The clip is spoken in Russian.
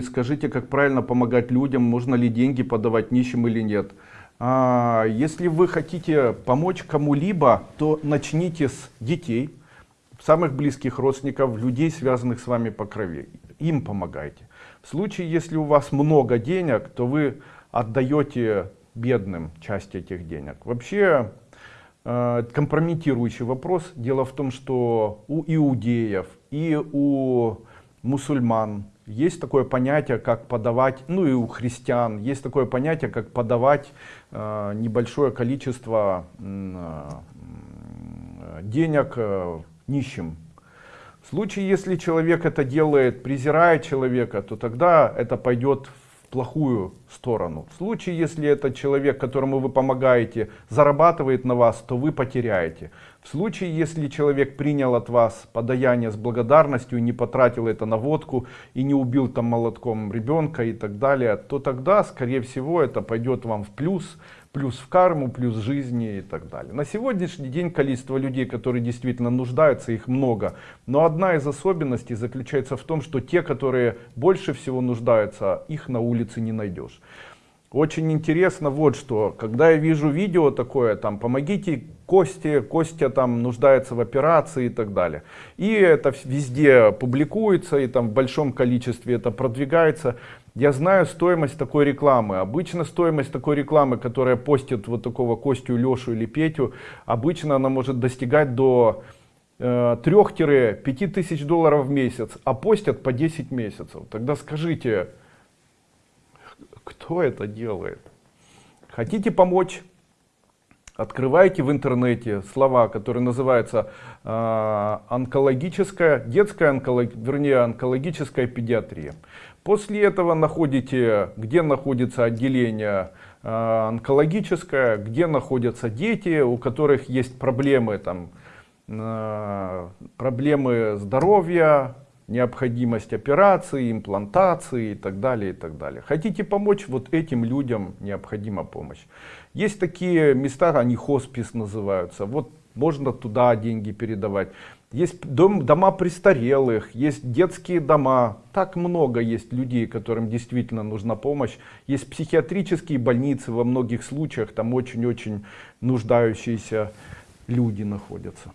Скажите, как правильно помогать людям, можно ли деньги подавать нищим или нет. А, если вы хотите помочь кому-либо, то начните с детей, самых близких родственников, людей, связанных с вами по крови. Им помогайте. В случае, если у вас много денег, то вы отдаете бедным часть этих денег. Вообще, э, компрометирующий вопрос. Дело в том, что у иудеев и у мусульман есть такое понятие, как подавать, ну и у христиан, есть такое понятие, как подавать э, небольшое количество э, денег э, нищим. В случае, если человек это делает, презирая человека, то тогда это пойдет плохую сторону. В случае, если этот человек, которому вы помогаете, зарабатывает на вас, то вы потеряете. В случае, если человек принял от вас подаяние с благодарностью, не потратил это на водку и не убил там молотком ребенка и так далее, то тогда, скорее всего, это пойдет вам в плюс, плюс в карму, плюс жизни и так далее. На сегодняшний день количество людей, которые действительно нуждаются, их много. Но одна из особенностей заключается в том, что те, которые больше всего нуждаются, их на улице не найдешь. Очень интересно вот что, когда я вижу видео такое, там, помогите Косте, Костя там нуждается в операции и так далее. И это везде публикуется, и там в большом количестве это продвигается. Я знаю стоимость такой рекламы. Обычно стоимость такой рекламы, которая постит вот такого Костю, Лешу или Петю, обычно она может достигать до 3-5 э, тысяч долларов в месяц, а постят по 10 месяцев. Тогда скажите, кто это делает? Хотите помочь? Открывайте в интернете слова, которые называются э, онкологическая, детская онколог, вернее онкологическая педиатрия. После этого находите, где находится отделение э, онкологическое, где находятся дети, у которых есть проблемы, там, э, проблемы здоровья, необходимость операции, имплантации и так далее, и так далее. Хотите помочь, вот этим людям необходима помощь. Есть такие места, они хоспис называются, вот можно туда деньги передавать. Есть дом, дома престарелых, есть детские дома. Так много есть людей, которым действительно нужна помощь. Есть психиатрические больницы, во многих случаях там очень-очень нуждающиеся люди находятся.